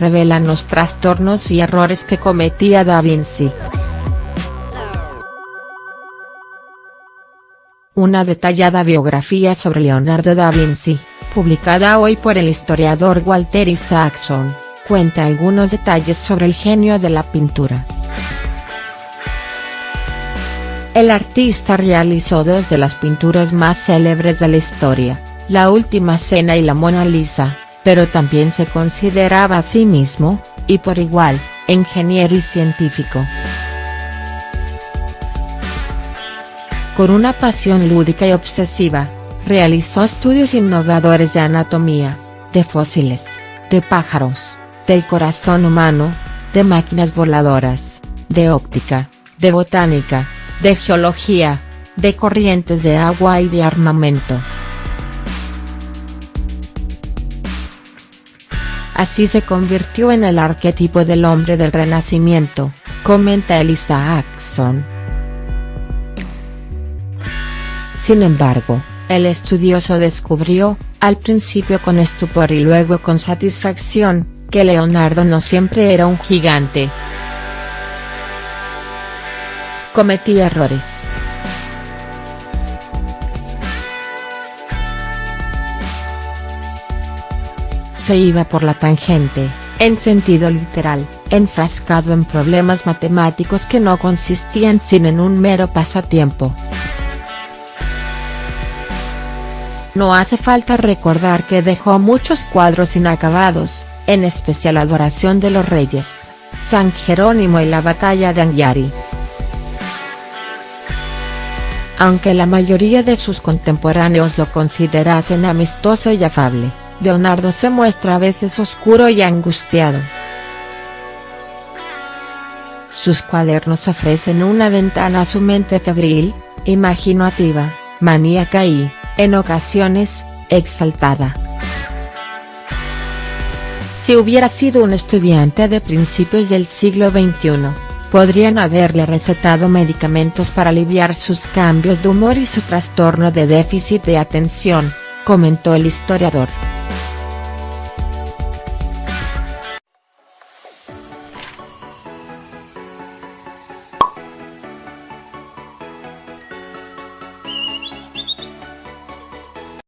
revelan los trastornos y errores que cometía Da Vinci. Una detallada biografía sobre Leonardo da Vinci, publicada hoy por el historiador Walter Isaacson, cuenta algunos detalles sobre el genio de la pintura. El artista realizó dos de las pinturas más célebres de la historia, La Última Cena y la Mona Lisa, pero también se consideraba a sí mismo, y por igual, ingeniero y científico. Con una pasión lúdica y obsesiva, realizó estudios innovadores de anatomía, de fósiles, de pájaros, del corazón humano, de máquinas voladoras, de óptica, de botánica, de geología, de corrientes de agua y de armamento. Así se convirtió en el arquetipo del hombre del Renacimiento, comenta Elisa Axon. Sin embargo, el estudioso descubrió, al principio con estupor y luego con satisfacción, que Leonardo no siempre era un gigante. Cometía errores. Se iba por la tangente, en sentido literal, enfrascado en problemas matemáticos que no consistían sin en un mero pasatiempo. No hace falta recordar que dejó muchos cuadros inacabados, en especial Adoración de los Reyes, San Jerónimo y la Batalla de Angiari. Aunque la mayoría de sus contemporáneos lo considerasen amistoso y afable, Leonardo se muestra a veces oscuro y angustiado. Sus cuadernos ofrecen una ventana a su mente febril, imaginativa, maníaca y, en ocasiones, exaltada. Si hubiera sido un estudiante de principios del siglo XXI, podrían haberle recetado medicamentos para aliviar sus cambios de humor y su trastorno de déficit de atención, comentó el historiador.